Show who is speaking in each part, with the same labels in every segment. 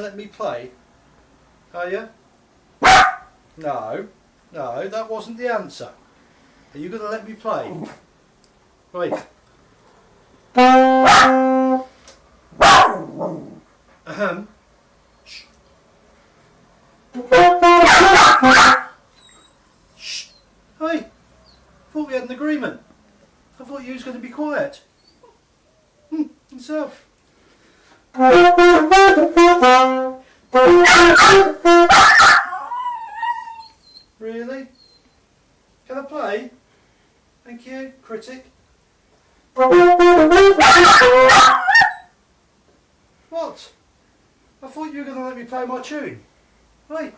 Speaker 1: let me play? Are you? No, no, that wasn't the answer. Are you going to let me play? Right. Ahem. Shh. Shh. Hey, thought we had an agreement. I thought you was going to be quiet. Hmm, yourself. Really? Can I play? Thank you, critic. What? I thought you were going to let me play my tune. Right,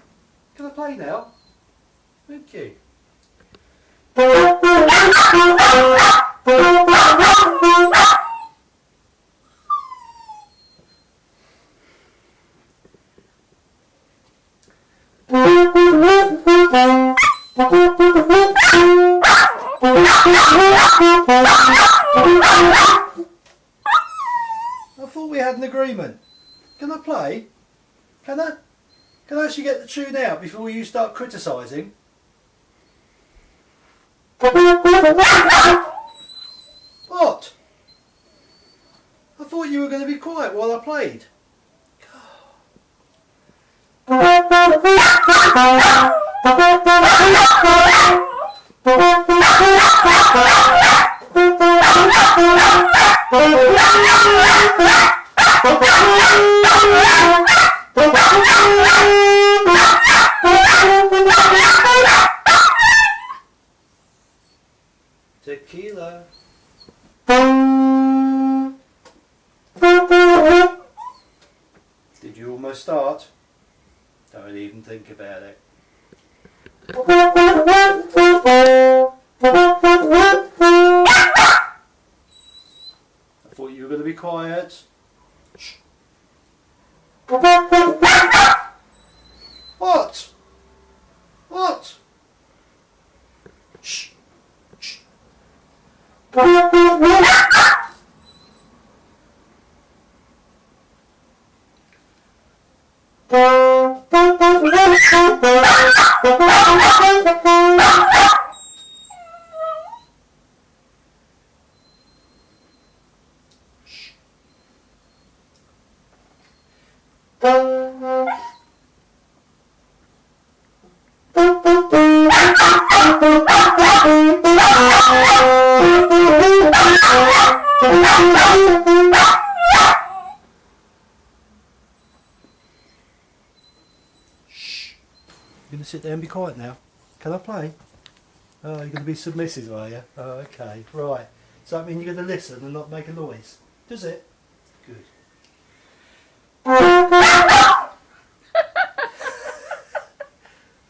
Speaker 1: can I play now? Thank you. I thought we had an agreement. Can I play? Can I? Can I actually get the tune out before you start criticising? What? I thought you were going to be quiet while I played. Tequila. Did you almost start? Don't even think about it. I thought you were going to be quiet. Shh. What? What? Shh. Shh. Shh. You're going to sit there and be quiet now. Can I play? Oh, you're going to be submissive, are you? Oh, okay. Right. Does that mean you're going to listen and not make a noise? Does it? Good. I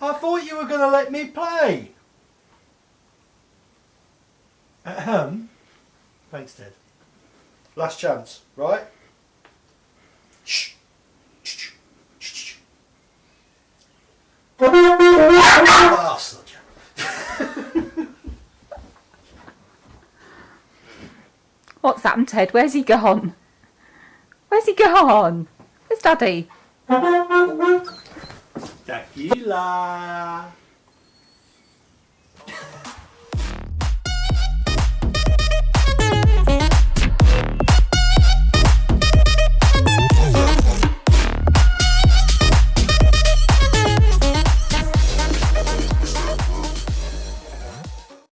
Speaker 1: thought you were going to let me play. Ahem. Thanks, Ted. Last chance, right? Shh. Shh. Shh.
Speaker 2: What's happened, Ted? Where's he gone? Where's he gone? Where's Daddy?
Speaker 1: Tequila.